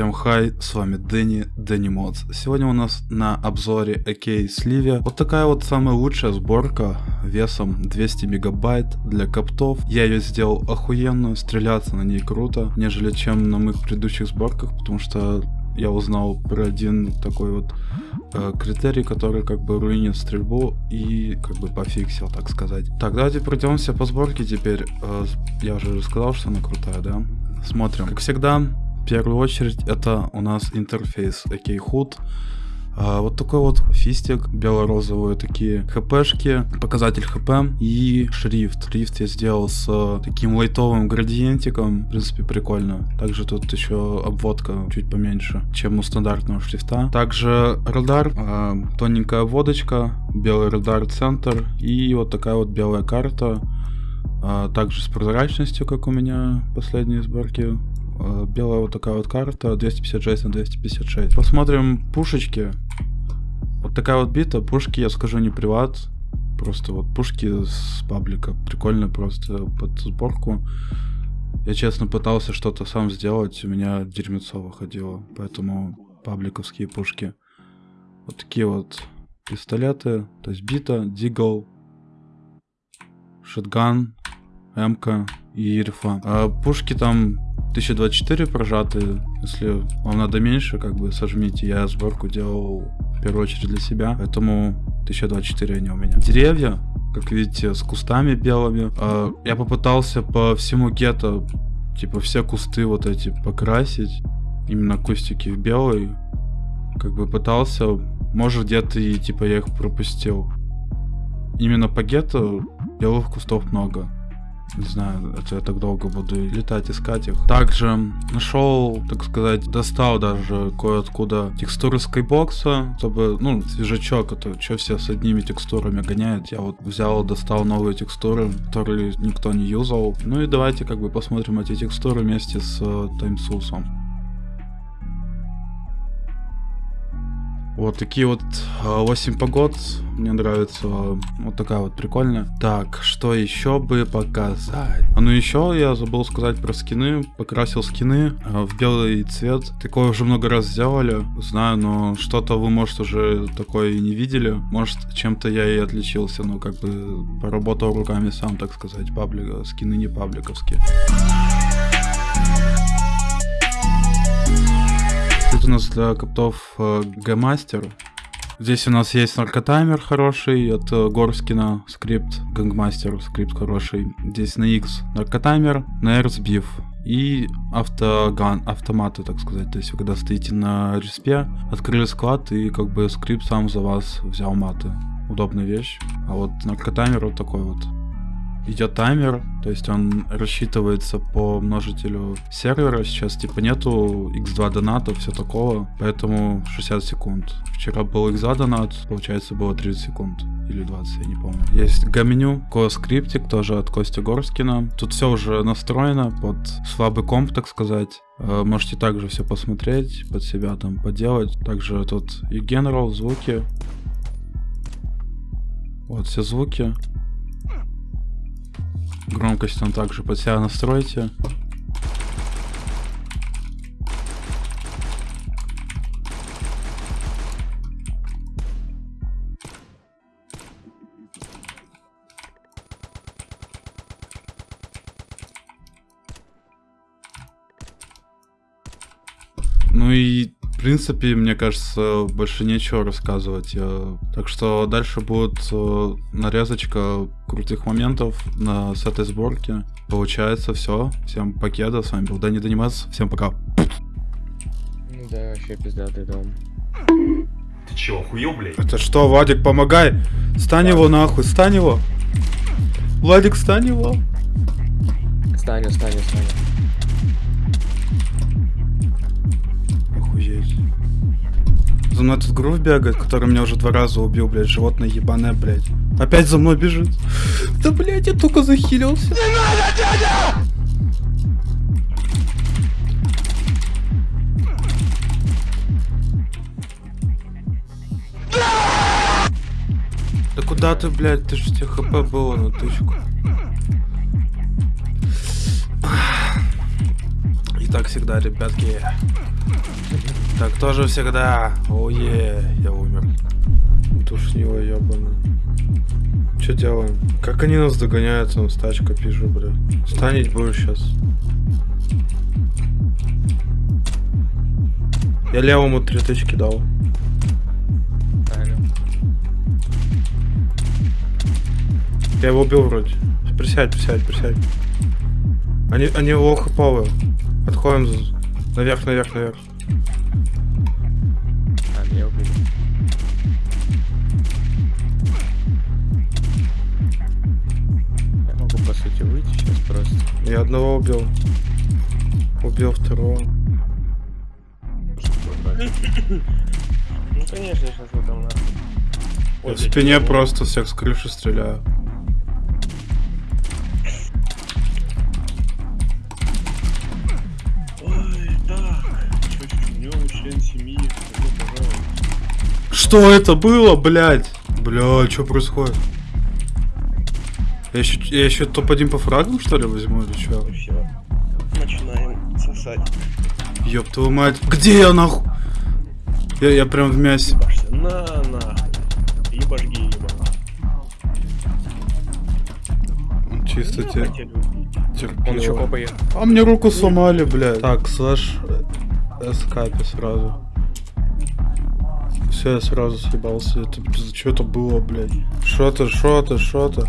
Всем хай, с вами Дэнни, Дэнни Модс. Сегодня у нас на обзоре AK Сливия вот такая вот самая лучшая сборка весом 200 мегабайт для коптов. Я ее сделал охуенно, стреляться на ней круто, нежели чем на моих предыдущих сборках, потому что я узнал про один такой вот э, критерий, который как бы руинит стрельбу и как бы пофиксил, так сказать. Так, давайте пройдемся по сборке теперь. Э, я уже рассказал, что она крутая, да? Смотрим. Как всегда, в первую очередь это у нас интерфейс AK HUD. А, вот такой вот фистик, бело-розовые такие хпшки, показатель хп и шрифт. Шрифт я сделал с таким лайтовым градиентиком, в принципе прикольно. Также тут еще обводка чуть поменьше, чем у стандартного шрифта. Также радар, а, тоненькая водочка, белый радар центр и вот такая вот белая карта. А, также с прозрачностью, как у меня последние сборки Э, белая вот такая вот карта, 256 на 256. Посмотрим пушечки. Вот такая вот бита, пушки, я скажу, не приват. Просто вот пушки с паблика. Прикольно просто под сборку. Я честно пытался что-то сам сделать, у меня дерьмецо выходило. Поэтому пабликовские пушки. Вот такие вот пистолеты. То есть бита, дигл, шотган, МК и рифа. А пушки там 1024 прожатые. Если вам надо меньше, как бы сожмите. Я сборку делал в первую очередь для себя, поэтому 1024 они у меня. Деревья, как видите, с кустами белыми. А, я попытался по всему гетто, типа все кусты вот эти покрасить. Именно кустики в белый. Как бы пытался, может где-то и типа я их пропустил. Именно по гетто белых кустов много. Не знаю, это я так долго буду летать, искать их. Также нашел, так сказать, достал даже кое-откуда текстуры скайбокса, чтобы, ну, свежачок, это что все с одними текстурами гоняют. Я вот взял, достал новые текстуры, которые никто не юзал. Ну и давайте как бы посмотрим эти текстуры вместе с э, таймсусом. Вот такие вот 8 а, погод. Мне нравится. Вот такая вот прикольная. Так, что еще бы показать? А ну еще я забыл сказать про скины. Покрасил скины а, в белый цвет. Такое уже много раз сделали. Знаю, но что-то вы, может, уже такое и не видели. Может, чем-то я и отличился. Ну, как бы поработал руками сам, так сказать. Паблика. Скины не пабликовские. Тут у нас для копов э, G-Master. Здесь у нас есть наркотаймер хороший от э, Горскина, скрипт, Гангмастер, скрипт хороший. Здесь на X наркотаймер, на R сбив и автоган, автоматы, так сказать. То есть вы когда стоите на респе, открыли склад и как бы скрипт сам за вас взял маты. Удобная вещь. А вот наркотаймер вот такой вот идет таймер, то есть он рассчитывается по множителю сервера. Сейчас типа нету x2 доната, все такого, поэтому 60 секунд. Вчера был x2 донат, получается было 30 секунд или 20, я не помню. Есть гаменю, скриптик тоже от Кости Горскина. Тут все уже настроено под слабый комп, так сказать. Э, можете также все посмотреть, под себя там поделать. Также тут и General, звуки. Вот все звуки. Громкость там также под себя настройте. Ну и принципе, мне кажется, больше нечего рассказывать. Так что дальше будет э, нарезочка крутых моментов на, с этой сборки. Получается все. Всем покеда. С вами был Дани Данимас. Всем пока. Ну да, вообще пиздатый дом. Ты чего, охуел, блядь? Это что, Владик, помогай! Стань его нахуй, стань его! Владик, стань его! Стань, стань, стань. За мной тут грув бегает, который меня уже два раза убил, блядь, животное ебаное, блядь. Опять за мной бежит. Да, блядь, я только захилился. Не надо, дядя! Да куда ты, блядь? Ты же тебе хп было на тычку. И так всегда, ребятки. Так тоже всегда. Ое, я умер. Душнило ебаный. Че делаем? Как они нас догоняют, там стачка пишу, бля. Станить будешь сейчас. Я левому три тычки дал. Я его убил вроде. Присядь, присядь, присядь. Они, они лохоповые. Отходим наверх, наверх, наверх. А, меня убили. Я могу, по сути, выйти сейчас просто. Я одного убил. Убил второго. Ну конечно, сейчас вы там нахуй. Я в спине просто всех с крыши стреляю. Что это было, блядь? Бля, что происходит? Я еще, я еще топ-1 по фрагам, что ли, возьму или что? Все. Начинаем сосать. Ёб твою мать. Где я нахуй? Я, я прям в мясе. Ебашься. На, нахуй. Ебашги, ебаный. Чисто те, терпило. копает. А мне руку сломали, блядь. Так, слэш эскапи сразу. Все, я сразу съебался. Это что это было, блядь? Что то что то что то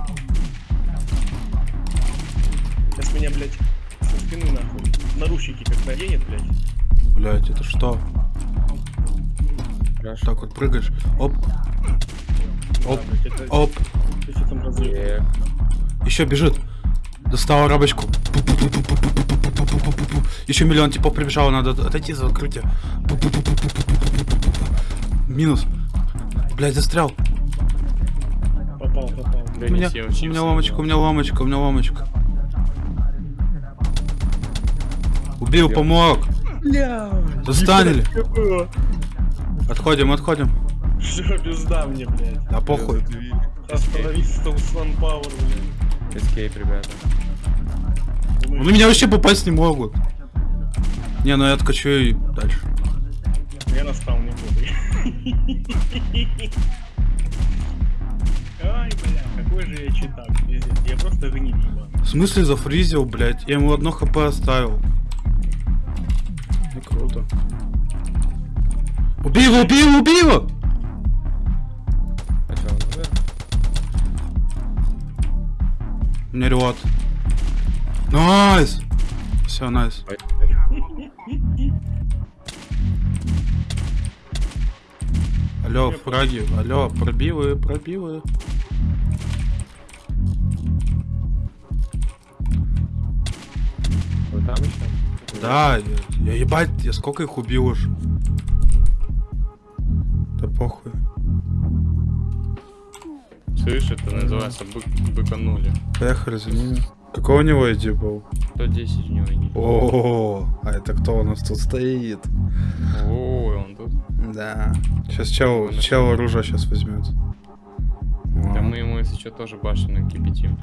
Сейчас меня, блядь, со спины нахуй. Наручники как наденет, блядь. Блядь, это что? Хорошо. Так вот прыгаешь. Оп, Оп, Да, блядь, это- оп. ты что там разрыв? Эх, Еще бежит. Достала рабочку. Еще миллион типов прибежало, надо отойти за укрытие. Минус. Блять, застрял. Попал, попал. У меня, у меня ломочка, у меня ломочка, у меня ломочка. Убил, помог. Бля! Застанили. Отходим, отходим. Что, пизда мне, блядь. Да похуй. Остановись, там Пауэр, блядь. эскейп, ребята. Ну меня вообще попасть не могут. Не, ну я откачу и дальше. Я на спауне буду. Ай, бля, какой же я читак, пиздец. Я просто гниль. В смысле зафризил, блять? Я ему одно хп оставил. Не круто. Убей его, убей его, убей его! А меня ревот. Nice! Все, nice. Алло, фраги, алло, пробивы, пробивы. Вы там еще? Да, я, я ебать, я сколько их убил уж. Да похуй. Слышь, это называется бык, быканули. Поехали за ними. Какой у него ID был? 110 у него не. О, а это кто у нас тут стоит? Ой, он тут. Да. Сейчас чел, чел оружие сейчас возьмет. Да мы ему, если что, тоже башню накипятим.